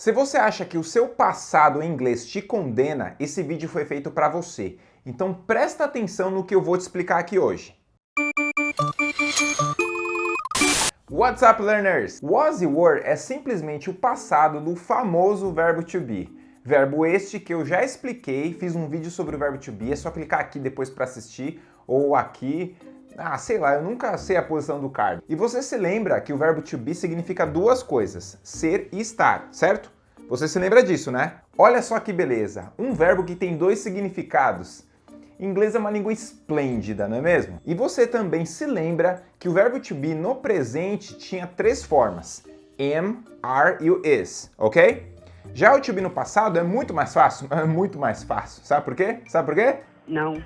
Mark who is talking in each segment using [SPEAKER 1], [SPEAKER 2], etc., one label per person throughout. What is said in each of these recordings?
[SPEAKER 1] Se você acha que o seu passado em inglês te condena, esse vídeo foi feito para você. Então presta atenção no que eu vou te explicar aqui hoje. What's up, learners? Was e were é simplesmente o passado do famoso verbo to be. Verbo este que eu já expliquei, fiz um vídeo sobre o verbo to be, é só clicar aqui depois para assistir, ou aqui, ah, sei lá, eu nunca sei a posição do card. E você se lembra que o verbo to be significa duas coisas, ser e estar, certo? Você se lembra disso, né? Olha só que beleza, um verbo que tem dois significados. Inglês é uma língua esplêndida, não é mesmo? E você também se lembra que o verbo to be no presente tinha três formas. Am, are e o is, ok? Já o to be no passado é muito mais fácil, é muito mais fácil. Sabe por quê? Sabe por quê?
[SPEAKER 2] Não.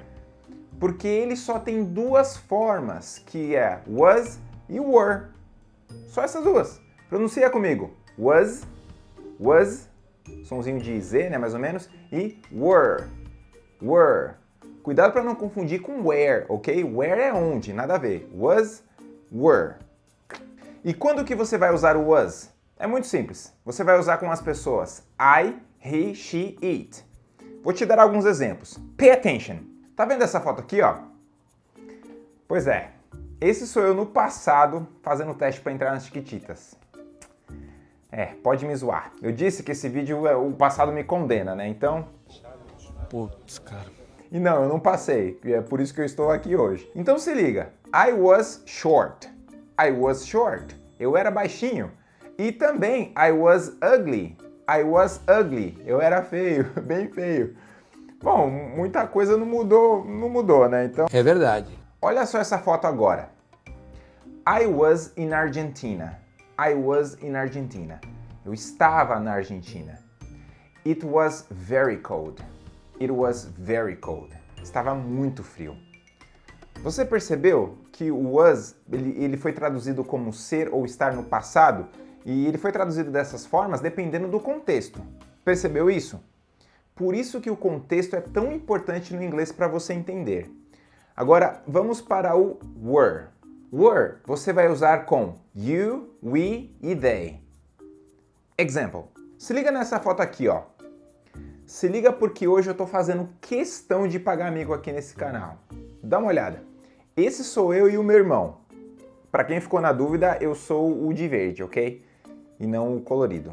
[SPEAKER 1] Porque ele só tem duas formas, que é was e were. Só essas duas. Pronuncia comigo. Was, was, somzinho de Z, né, mais ou menos, e were, were. Cuidado para não confundir com where, ok? Where é onde, nada a ver. Was, were. E quando que você vai usar o was? É muito simples. Você vai usar com as pessoas I, he, she, it. Vou te dar alguns exemplos. Pay attention. Tá vendo essa foto aqui, ó? Pois é. Esse sou eu no passado fazendo o teste para entrar nas Chiquititas. É, pode me zoar. Eu disse que esse vídeo, é, o passado me condena, né? Então...
[SPEAKER 3] Putz, cara.
[SPEAKER 1] E não, eu não passei, é por isso que eu estou aqui hoje. Então se liga, I was short. I was short. Eu era baixinho. E também I was ugly. I was ugly. Eu era feio, bem feio. Bom, muita coisa não mudou, não mudou, né? Então.
[SPEAKER 3] É verdade.
[SPEAKER 1] Olha só essa foto agora. I was in Argentina. I was in Argentina. Eu estava na Argentina. It was very cold. It was very cold. Estava muito frio. Você percebeu que o was ele, ele foi traduzido como ser ou estar no passado e ele foi traduzido dessas formas dependendo do contexto. Percebeu isso? Por isso que o contexto é tão importante no inglês para você entender. Agora, vamos para o were. Were você vai usar com you, we e they. Example. Se liga nessa foto aqui, ó. Se liga porque hoje eu estou fazendo questão de pagar amigo aqui nesse canal. Dá uma olhada. Esse sou eu e o meu irmão. Para quem ficou na dúvida, eu sou o de verde, ok? E não o colorido.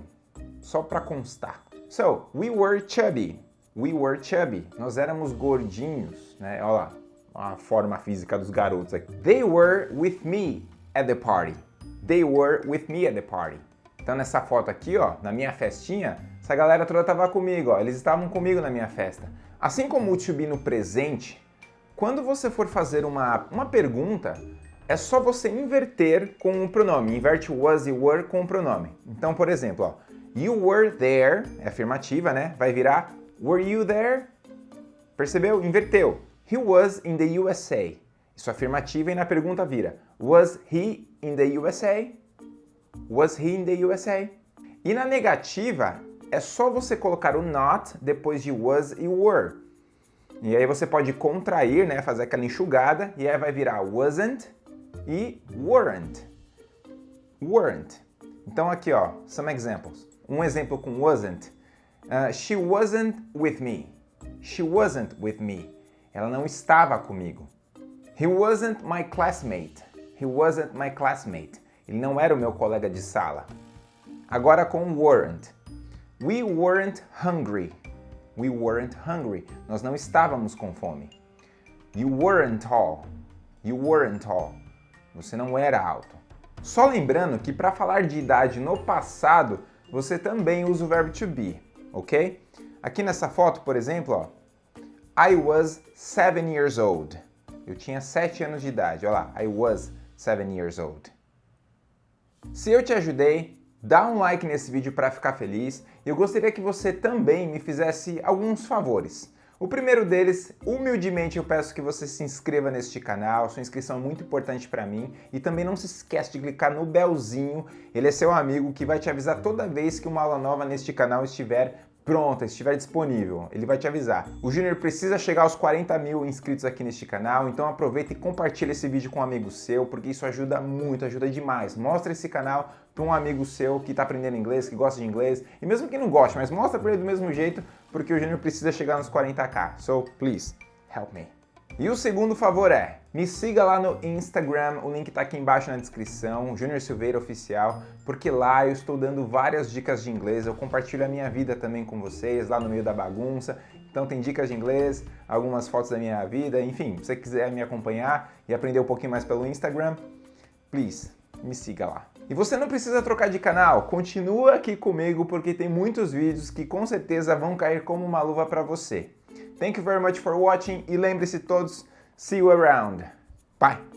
[SPEAKER 1] Só para constar. So, we were chubby. We were chubby. Nós éramos gordinhos, né? Olha lá, a forma física dos garotos aqui. They were with me at the party. They were with me at the party. Então nessa foto aqui, ó, na minha festinha, essa galera toda estava comigo, ó, eles estavam comigo na minha festa. Assim como o to be no presente, quando você for fazer uma, uma pergunta, é só você inverter com o pronome. Inverte was e were com o pronome. Então, por exemplo, ó, you were there, é afirmativa, né? Vai virar were you there? Percebeu? Inverteu. He was in the USA. Isso é afirmativa e na pergunta vira was he in the USA? Was he in the USA? E na negativa, é só você colocar o not depois de was e were. E aí você pode contrair, né, fazer aquela enxugada, e aí vai virar wasn't e weren't. Weren't. Então aqui, ó, some examples. Um exemplo com wasn't. Uh, she wasn't with me. She wasn't with me. Ela não estava comigo. He wasn't my classmate. He wasn't my classmate. Ele não era o meu colega de sala. Agora com weren't. We weren't hungry. We weren't hungry. Nós não estávamos com fome. You weren't tall. You weren't tall. Você não era alto. Só lembrando que para falar de idade no passado, você também usa o verbo to be, ok? Aqui nessa foto, por exemplo, ó, I was seven years old. Eu tinha sete anos de idade. Olha lá, I was seven years old. Se eu te ajudei, dá um like nesse vídeo para ficar feliz. Eu gostaria que você também me fizesse alguns favores. O primeiro deles, humildemente eu peço que você se inscreva neste canal, sua inscrição é muito importante para mim. E também não se esqueça de clicar no belzinho, ele é seu amigo que vai te avisar toda vez que uma aula nova neste canal estiver pronta, estiver disponível, ele vai te avisar. O Júnior precisa chegar aos 40 mil inscritos aqui neste canal, então aproveita e compartilha esse vídeo com um amigo seu, porque isso ajuda muito, ajuda demais. Mostra esse canal para um amigo seu que está aprendendo inglês, que gosta de inglês, e mesmo que não goste, mas mostra para ele do mesmo jeito, porque o Júnior precisa chegar nos 40k. So, please, help me. E o segundo favor é, me siga lá no Instagram, o link está aqui embaixo na descrição, Júnior Silveira Oficial, porque lá eu estou dando várias dicas de inglês, eu compartilho a minha vida também com vocês, lá no meio da bagunça, então tem dicas de inglês, algumas fotos da minha vida, enfim, se você quiser me acompanhar e aprender um pouquinho mais pelo Instagram, please, me siga lá. E você não precisa trocar de canal, continua aqui comigo porque tem muitos vídeos que com certeza vão cair como uma luva para você. Thank you very much for watching e lembre-se todos, see you around. Bye!